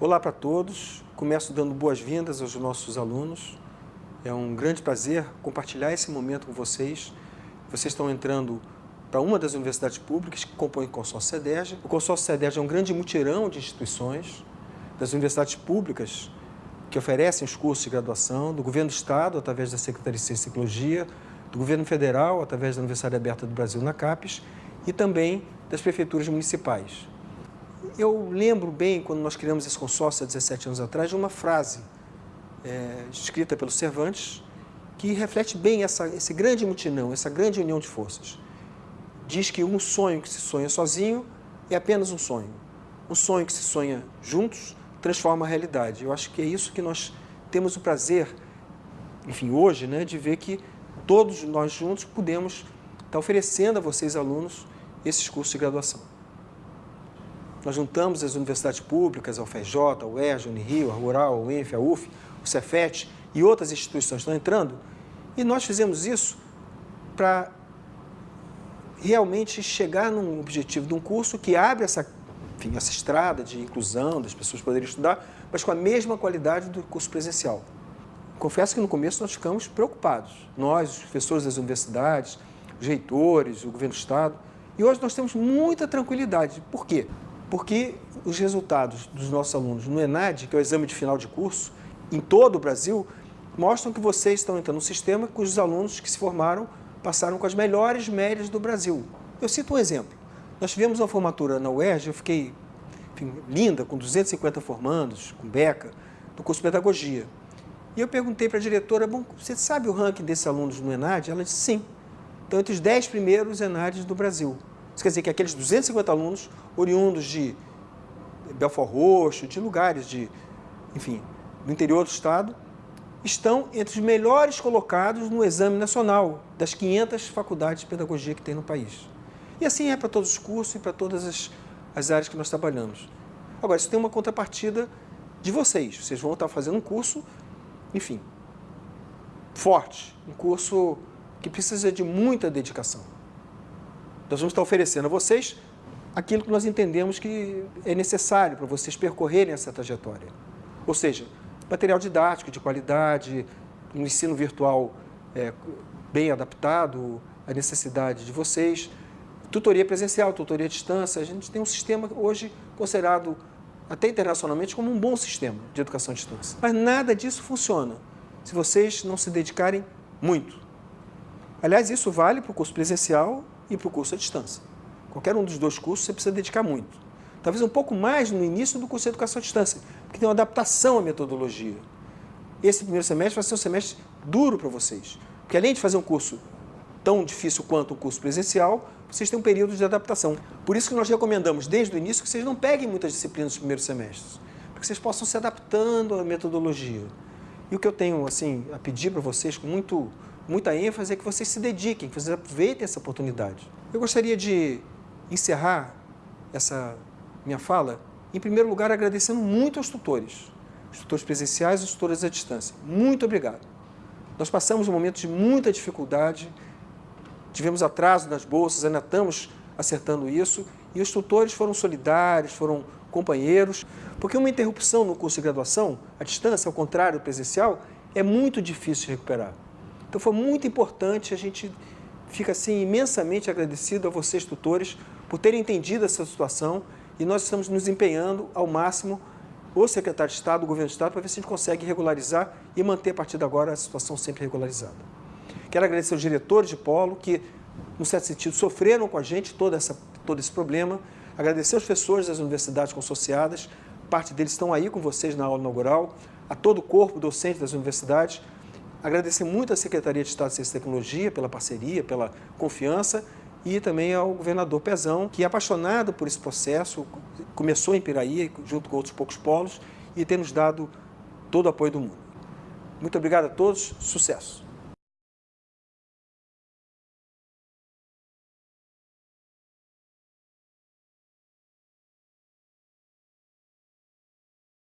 Olá para todos, começo dando boas-vindas aos nossos alunos. É um grande prazer compartilhar esse momento com vocês. Vocês estão entrando para uma das universidades públicas que compõem o consórcio CEDERJ. O consórcio CEDERJ é um grande mutirão de instituições das universidades públicas que oferecem os cursos de graduação, do governo do Estado, através da Secretaria de Ciência e Tecnologia, do governo federal, através da Universidade Aberta do Brasil, na CAPES, e também das prefeituras municipais. Eu lembro bem, quando nós criamos esse consórcio há 17 anos atrás, de uma frase é, escrita pelo Cervantes, que reflete bem essa, esse grande mutinão, essa grande união de forças. Diz que um sonho que se sonha sozinho é apenas um sonho. Um sonho que se sonha juntos transforma a realidade. Eu acho que é isso que nós temos o prazer, enfim, hoje, né, de ver que todos nós juntos podemos estar oferecendo a vocês, alunos, esses cursos de graduação. Nós juntamos as universidades públicas, a UFRJ, a UERJ, a Unirio, a Rural, a UENF, a UF, o Cefet e outras instituições estão entrando, e nós fizemos isso para realmente chegar num objetivo de um curso que abre essa, enfim, essa estrada de inclusão, das pessoas poderem estudar, mas com a mesma qualidade do curso presencial. Confesso que no começo nós ficamos preocupados, nós, os professores das universidades, os reitores, o governo do Estado, e hoje nós temos muita tranquilidade. Por quê? Porque os resultados dos nossos alunos no ENAD, que é o exame de final de curso, em todo o Brasil, mostram que vocês estão entrando no sistema cujos alunos que se formaram passaram com as melhores médias do Brasil. Eu cito um exemplo. Nós tivemos uma formatura na UERJ, eu fiquei enfim, linda, com 250 formandos, com beca, do curso de Pedagogia. E eu perguntei para a diretora, bom, você sabe o ranking desses alunos no ENAD? Ela disse, sim. Então, entre os 10 primeiros ENADs do Brasil. Isso quer dizer que aqueles 250 alunos, oriundos de Belfort Roxo, de lugares de, enfim, do interior do estado, estão entre os melhores colocados no exame nacional das 500 faculdades de pedagogia que tem no país. E assim é para todos os cursos e para todas as, as áreas que nós trabalhamos. Agora, isso tem uma contrapartida de vocês. Vocês vão estar fazendo um curso, enfim, forte, um curso que precisa de muita dedicação. Nós vamos estar oferecendo a vocês aquilo que nós entendemos que é necessário para vocês percorrerem essa trajetória. Ou seja, material didático de qualidade, um ensino virtual é, bem adaptado à necessidade de vocês, tutoria presencial, tutoria à distância. A gente tem um sistema hoje considerado até internacionalmente como um bom sistema de educação à distância. Mas nada disso funciona se vocês não se dedicarem muito. Aliás, isso vale para o curso presencial e para o curso à distância. Qualquer um dos dois cursos você precisa dedicar muito. Talvez um pouco mais no início do curso de educação à distância, porque tem uma adaptação à metodologia. Esse primeiro semestre vai ser um semestre duro para vocês, porque além de fazer um curso tão difícil quanto o curso presencial, vocês têm um período de adaptação. Por isso que nós recomendamos desde o início que vocês não peguem muitas disciplinas nos primeiros semestres, para que vocês possam se adaptando à metodologia. E o que eu tenho assim, a pedir para vocês com muito, muita ênfase é que vocês se dediquem, que vocês aproveitem essa oportunidade. Eu gostaria de encerrar essa minha fala em primeiro lugar, agradecendo muito aos tutores, os tutores presenciais e os tutores à distância. Muito obrigado. Nós passamos um momento de muita dificuldade, tivemos atraso nas bolsas, ainda estamos acertando isso, e os tutores foram solidários, foram companheiros, porque uma interrupção no curso de graduação, à distância, ao contrário do presencial, é muito difícil de recuperar. Então foi muito importante, a gente fica assim imensamente agradecido a vocês, tutores, por terem entendido essa situação e nós estamos nos empenhando ao máximo, o secretário de Estado, o governo do Estado, para ver se a gente consegue regularizar e manter a partir de agora a situação sempre regularizada. Quero agradecer aos diretores de polo que, no certo sentido, sofreram com a gente essa, todo esse problema, agradecer aos professores das universidades consorciadas, parte deles estão aí com vocês na aula inaugural, a todo o corpo docente das universidades, agradecer muito à Secretaria de Estado de Ciência e Tecnologia pela parceria, pela confiança. E também ao governador Pezão, que é apaixonado por esse processo, começou em Piraí, junto com outros poucos polos, e tem nos dado todo o apoio do mundo. Muito obrigado a todos, sucesso!